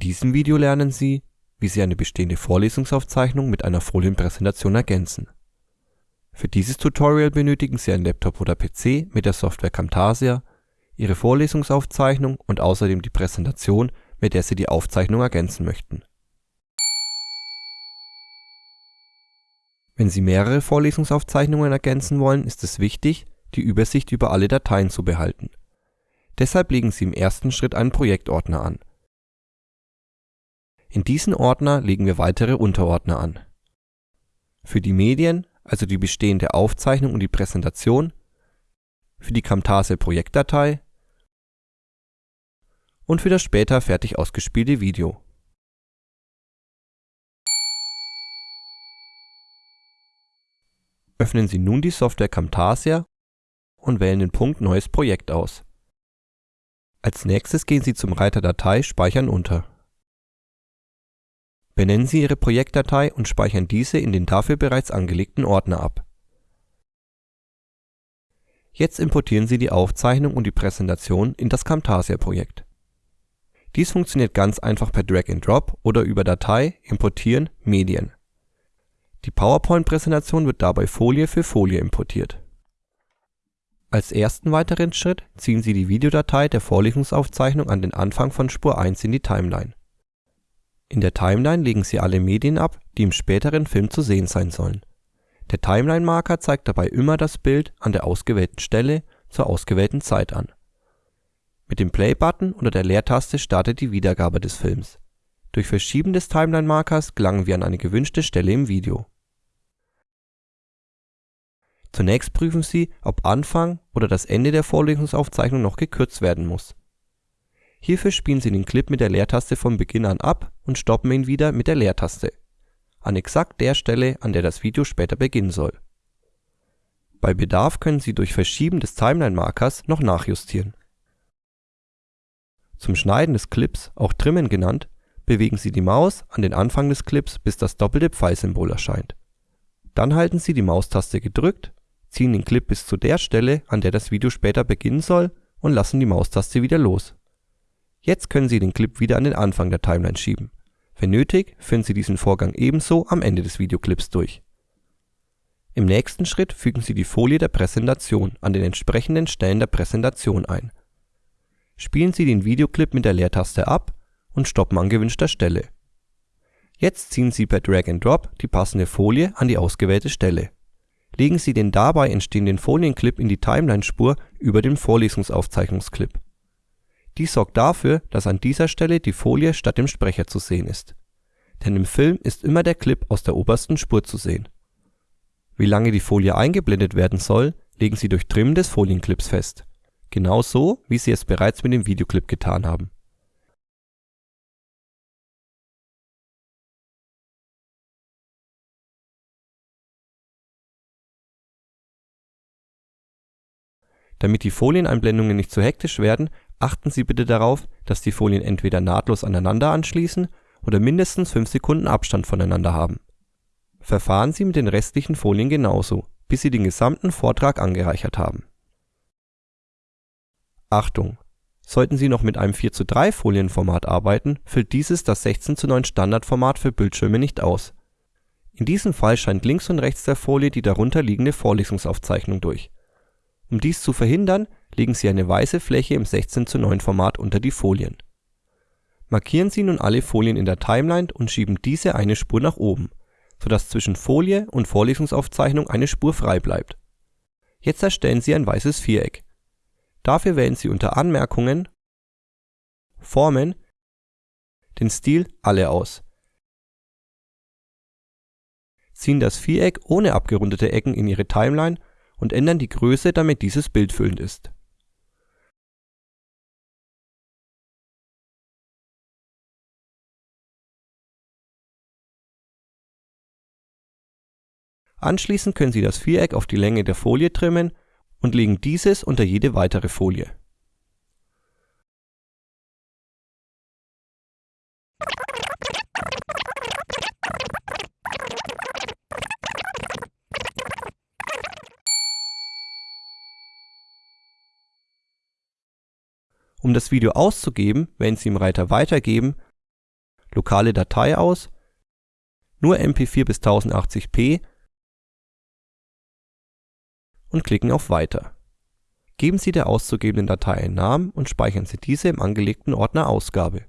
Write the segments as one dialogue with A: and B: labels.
A: diesem Video lernen Sie, wie Sie eine bestehende Vorlesungsaufzeichnung mit einer Folienpräsentation ergänzen. Für dieses Tutorial benötigen Sie einen Laptop oder PC mit der Software Camtasia, Ihre Vorlesungsaufzeichnung und außerdem die Präsentation, mit der Sie die Aufzeichnung ergänzen möchten. Wenn Sie mehrere Vorlesungsaufzeichnungen ergänzen wollen, ist es wichtig, die Übersicht über alle Dateien zu behalten. Deshalb legen Sie im ersten Schritt einen Projektordner an in diesen Ordner legen wir weitere Unterordner an. Für die Medien, also die bestehende Aufzeichnung und die Präsentation, für die Camtasia-Projektdatei und für das später fertig ausgespielte Video. Öffnen Sie nun die Software Camtasia und wählen den Punkt Neues Projekt aus. Als nächstes gehen Sie zum Reiter Datei Speichern unter Benennen Sie Ihre Projektdatei und speichern diese in den dafür bereits angelegten Ordner ab. Jetzt importieren Sie die Aufzeichnung und die Präsentation in das Camtasia-Projekt. Dies funktioniert ganz einfach per Drag and Drop oder über Datei Importieren Medien. Die PowerPoint-Präsentation wird dabei Folie für Folie importiert. Als ersten weiteren Schritt ziehen Sie die Videodatei der Vorlesungsaufzeichnung an den Anfang von Spur 1 in die Timeline in der Timeline legen Sie alle Medien ab, die im späteren Film zu sehen sein sollen. Der Timeline-Marker zeigt dabei immer das Bild an der ausgewählten Stelle zur ausgewählten Zeit an. Mit dem Play-Button oder der Leertaste startet die Wiedergabe des Films. Durch Verschieben des Timeline-Markers gelangen wir an eine gewünschte Stelle im Video. Zunächst prüfen Sie, ob Anfang oder das Ende der Vorlesungsaufzeichnung noch gekürzt werden muss Hierfür spielen Sie den Clip mit der Leertaste von Beginn an ab und stoppen ihn wieder mit der Leertaste, an exakt der Stelle, an der das Video später beginnen soll. Bei Bedarf können Sie durch Verschieben des Timeline-Markers noch nachjustieren. Zum Schneiden des Clips, auch Trimmen genannt, bewegen Sie die Maus an den Anfang des Clips, bis das doppelte Pfeilsymbol erscheint. Dann halten Sie die Maustaste gedrückt, ziehen den Clip bis zu der Stelle, an der das Video später beginnen soll und lassen die Maustaste wieder los Jetzt können Sie den Clip wieder an den Anfang der Timeline schieben. Wenn nötig, führen Sie diesen Vorgang ebenso am Ende des Videoclips durch. Im nächsten Schritt fügen Sie die Folie der Präsentation an den entsprechenden Stellen der Präsentation ein. Spielen Sie den Videoclip mit der Leertaste ab und stoppen an gewünschter Stelle. Jetzt ziehen Sie per Drag and Drop die passende Folie an die ausgewählte Stelle. Legen Sie den dabei entstehenden Folienclip in die Timeline-Spur über dem Vorlesungsaufzeichnungsclip dies sorgt dafür, dass an dieser Stelle die Folie statt dem Sprecher zu sehen ist. Denn im Film ist immer der Clip aus der obersten Spur zu sehen. Wie lange die Folie eingeblendet werden soll, legen Sie durch Trimmen des Folienclips fest. Genau so, wie Sie es bereits mit dem Videoclip getan haben. Damit die Folieneinblendungen nicht zu hektisch werden, Achten Sie bitte darauf, dass die Folien entweder nahtlos aneinander anschließen oder mindestens 5 Sekunden Abstand voneinander haben. Verfahren Sie mit den restlichen Folien genauso, bis Sie den gesamten Vortrag angereichert haben. Achtung! Sollten Sie noch mit einem 4:3 Folienformat arbeiten, füllt dieses das 16:9 Standardformat für Bildschirme nicht aus. In diesem Fall scheint links und rechts der Folie die darunter liegende Vorlesungsaufzeichnung durch. Um dies zu verhindern legen Sie eine weiße Fläche im 16:9 Format unter die Folien. Markieren Sie nun alle Folien in der Timeline und schieben diese eine Spur nach oben, sodass zwischen Folie und Vorlesungsaufzeichnung eine Spur frei bleibt. Jetzt erstellen Sie ein weißes Viereck. Dafür wählen Sie unter Anmerkungen Formen den Stil Alle aus. Ziehen das Viereck ohne abgerundete Ecken in Ihre Timeline und ändern die Größe, damit dieses bildfüllend ist Anschließend können Sie das Viereck auf die Länge der Folie trimmen und legen dieses unter jede weitere Folie. Um das Video auszugeben, wählen Sie im Reiter Weitergeben Lokale Datei aus, nur MP4 bis 1080p und klicken auf Weiter. Geben Sie der auszugebenden Datei einen Namen und speichern Sie diese im angelegten Ordner Ausgabe.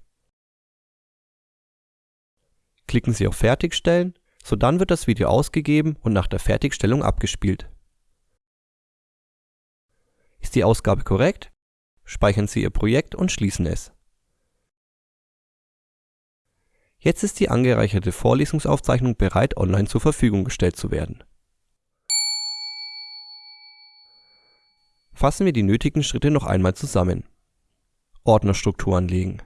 A: Klicken Sie auf Fertigstellen, sodann wird das Video ausgegeben und nach der Fertigstellung abgespielt. Ist die Ausgabe korrekt, speichern Sie Ihr Projekt und schließen es. Jetzt ist die angereicherte Vorlesungsaufzeichnung bereit, online zur Verfügung gestellt zu werden. Fassen wir die nötigen Schritte noch einmal zusammen. Ordnerstruktur anlegen.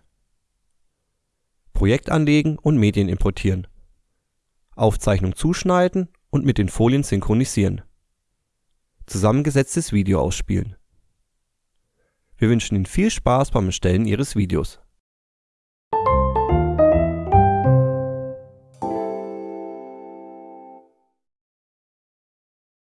A: Projekt anlegen und Medien importieren. Aufzeichnung zuschneiden und mit den Folien synchronisieren. Zusammengesetztes Video ausspielen. Wir wünschen Ihnen viel Spaß beim Erstellen Ihres Videos